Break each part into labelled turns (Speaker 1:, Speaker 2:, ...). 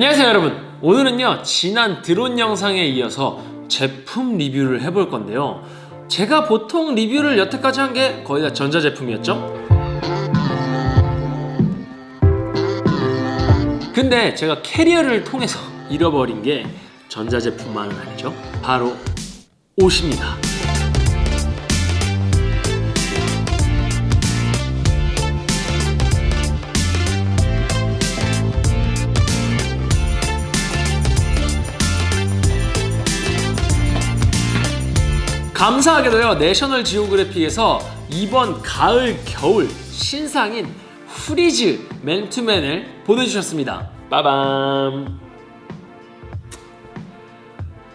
Speaker 1: 안녕하세요 여러분. 오늘은요 지난 드론 영상에 이어서 제품 리뷰를 해볼 건데요. 제가 보통 리뷰를 여태까지 한 게 거의 다 전자제품이었죠? 근데 제가 캐리어를 통해서 잃어버린 게 전자제품만은 아니죠. 바로 옷입니다 감사하게도요 내셔널 지오그래픽에서 이번 가을 겨울 신상인 플리스 맨투맨을 보내주셨습니다. 빠밤.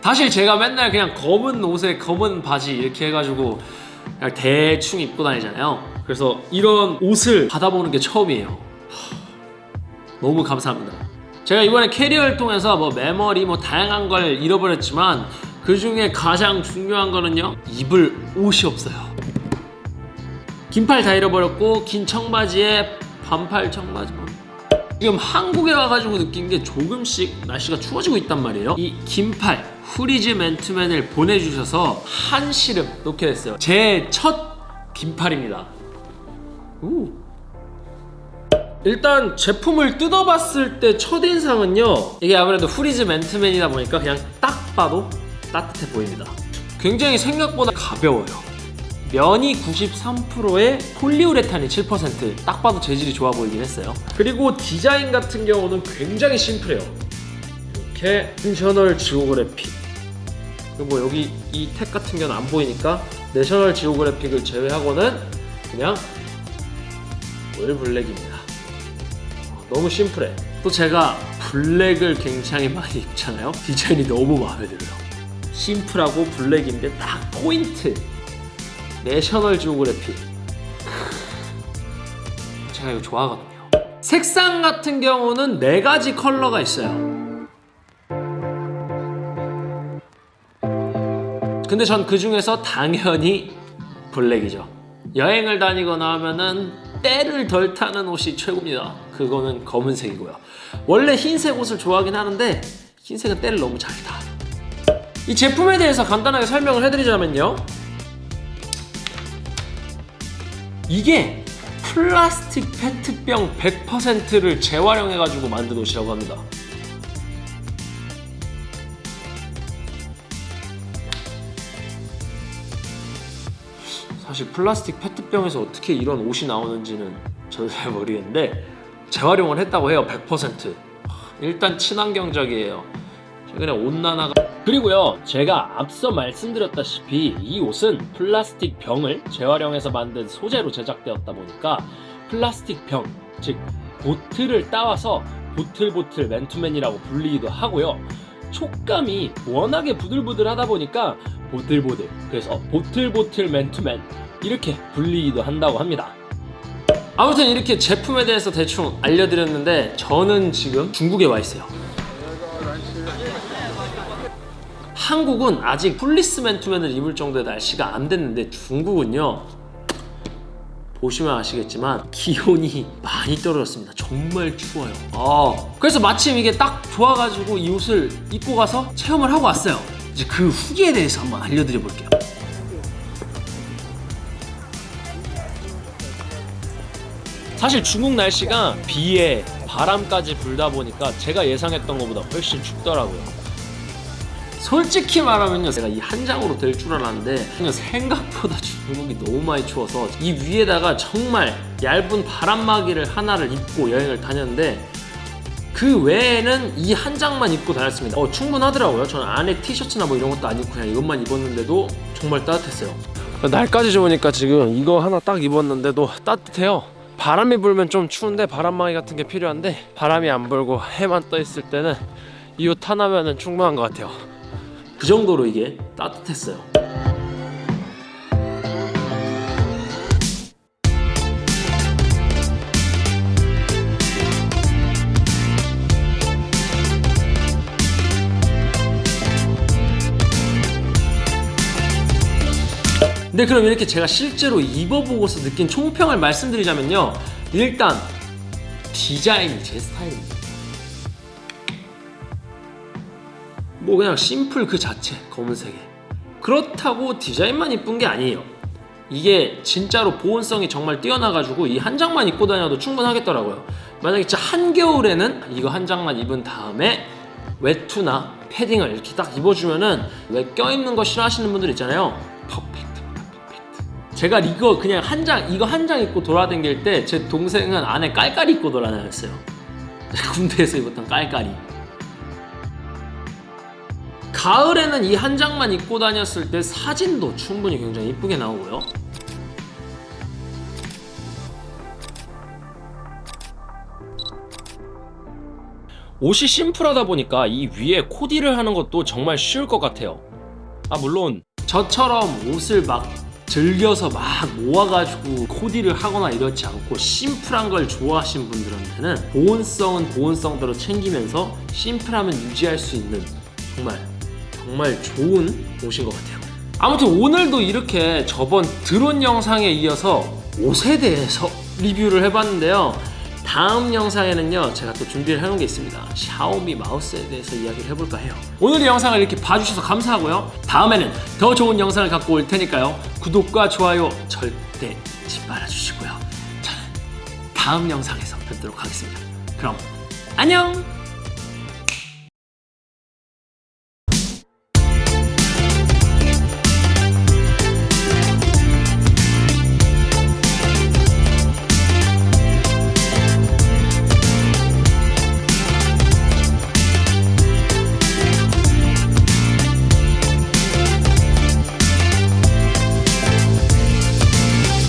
Speaker 1: 사실 제가 맨날 그냥 검은 옷에 검은 바지 이렇게 해가지고 그냥 대충 입고 다니잖아요. 그래서 이런 옷을 받아보는 게 처음이에요. 하, 너무 감사합니다. 제가 이번에 캐리어를 통해서 뭐 메모리 뭐 다양한 걸 잃어버렸지만 그 중에 가장 중요한 거는요 입을 옷이 없어요. 긴팔 다 잃어버렸고 긴 청바지에 반팔 청바지만 지금 한국에 와가지고 느낀 게 조금씩 날씨가 추워지고 있단 말이에요. 이 긴팔 후리즈 맨투맨을 보내주셔서 한 시름 놓게 됐어요. 제 첫 긴팔입니다. 우. 일단 제품을 뜯어봤을 때 첫인상은요 이게 아무래도 후리즈 맨투맨이다 보니까 그냥 딱 봐도 따뜻해 보입니다. 굉장히 생각보다 가벼워요. 면이 93%에 폴리우레탄이 7%딱 봐도 재질이 좋아 보이긴 했어요. 그리고 디자인 같은 경우는 굉장히 심플해요. 이렇게 내셔널 지오그래픽. 그리고 뭐 여기 이 택 같은 경우는 안 보이니까 내셔널 지오그래픽을 제외하고는 그냥 all black입니다. 너무 심플해. 또 제가 블랙을 굉장히 많이 입잖아요. 디자인이 너무 마음에 들어요 심플하고 블랙인데 딱 포인트. 내셔널 지오그래픽 제가 이거 좋아하거든요. 색상 같은 경우는 네 가지 컬러가 있어요. 근데 전 그 중에서 당연히 블랙이죠. 여행을 다니거나 하면은 때를 덜 타는 옷이 최고입니다. 그거는 검은색이고요. 원래 흰색 옷을 좋아하긴 하는데 흰색은 때를 너무 잘 타. 이 제품에 대해서 간단하게 설명을 해드리자면요. 이게 플라스틱 페트병 100%를 재활용해가지고 만든 옷이라고 합니다. 사실 플라스틱 페트병에서 어떻게 이런 옷이 나오는지는 저도 잘 모르겠는데 재활용을 했다고 해요 100% 일단 친환경적이에요. 최근에 온난화가 그리고요 제가 앞서 말씀드렸다시피 이 옷은 플라스틱 병을 재활용해서 만든 소재로 제작되었다 보니까 플라스틱 병, 즉 보틀을 따와서 보틀보틀 맨투맨이라고 불리기도 하고요. 촉감이 워낙에 부들부들하다 보니까 보들보들 그래서 보들보들 맨투맨 이렇게 불리기도 한다고 합니다. 아무튼 이렇게 제품에 대해서 대충 알려드렸는데 저는 지금 중국에 와 있어요 한국은 아직 플리스 맨투맨을 입을 정도의 날씨가 안 됐는데 중국은요 보시면 아시겠지만 기온이 많이 떨어졌습니다. 정말 추워요. 어, 그래서 마침 이게 딱 좋아가지고 이 옷을 입고 가서 체험을 하고 왔어요. 이제 그 후기에 대해서 한번 알려드려 볼게요. 사실 중국 날씨가 비에 바람까지 불다 보니까 제가 예상했던 것보다 훨씬 춥더라고요 솔직히 말하면요 제가 이 한 장으로 될 줄 알았는데 생각보다 중국이 너무 많이 추워서 이 위에다가 정말 얇은 바람막이를 하나를 입고 여행을 다녔는데 그 외에는 이 한 장만 입고 다녔습니다. 어, 충분하더라고요. 저는 안에 티셔츠나 뭐 이런 것도 안 입고 그냥 이것만 입었는데도 정말 따뜻했어요. 날까지 좋으니까 지금 이거 하나 딱 입었는데도 따뜻해요. 바람이 불면 좀 추운데 바람막이 같은 게 필요한데 바람이 안 불고 해만 떠 있을 때는 이 옷 하나면 충분한 것 같아요 그 정도로 이게 따뜻했어요. 근데 그럼 이렇게 제가 실제로 입어보고서 느낀 총평을 말씀드리자면요. 일단 디자인이 제 스타일입니다 뭐 그냥 심플 그 자체 검은색에. 그렇다고 디자인만 이쁜 게 아니에요. 이게 진짜로 보온성이 정말 뛰어나가지고 이 한 장만 입고 다녀도 충분하겠더라고요. 만약에 진짜 한겨울에는 이거 한 장만 입은 다음에 외투나 패딩을 이렇게 딱 입어주면은 왜 껴입는 거 싫어하시는 분들 있잖아요. 퍼펙트입니다 퍼펙트. 제가 이거 그냥 한 장 이거 한 장 입고 돌아다닐 때 제 동생은 안에 깔깔이 입고 돌아다녔어요. 군대에서 입었던 깔깔이 가을에는 이 한 장만 입고 다녔을 때 사진도 충분히 굉장히 이쁘게 나오고요. 옷이 심플하다 보니까 이 위에 코디를 하는 것도 정말 쉬울 것 같아요. 아 물론 저처럼 옷을 막 즐겨서 막 모아가지고 코디를 하거나 이렇지 않고 심플한 걸 좋아하시는 분들한테는 보온성은 보온성대로 챙기면서 심플함은 유지할 수 있는 정말 정말 좋은 옷인 것 같아요. 아무튼 오늘도 이렇게 저번 드론 영상에 이어서 옷에 대해서 리뷰를 해봤는데요. 다음 영상에는요 제가 또 준비를 해놓은 게 있습니다. 샤오미 마우스에 대해서 이야기를 해볼까 해요. 오늘 이 영상을 이렇게 봐주셔서 감사하고요. 다음에는 더 좋은 영상을 갖고 올 테니까요. 구독과 좋아요 절대 잊지 말아주시고요. 저는 다음 영상에서 뵙도록 하겠습니다. 그럼 안녕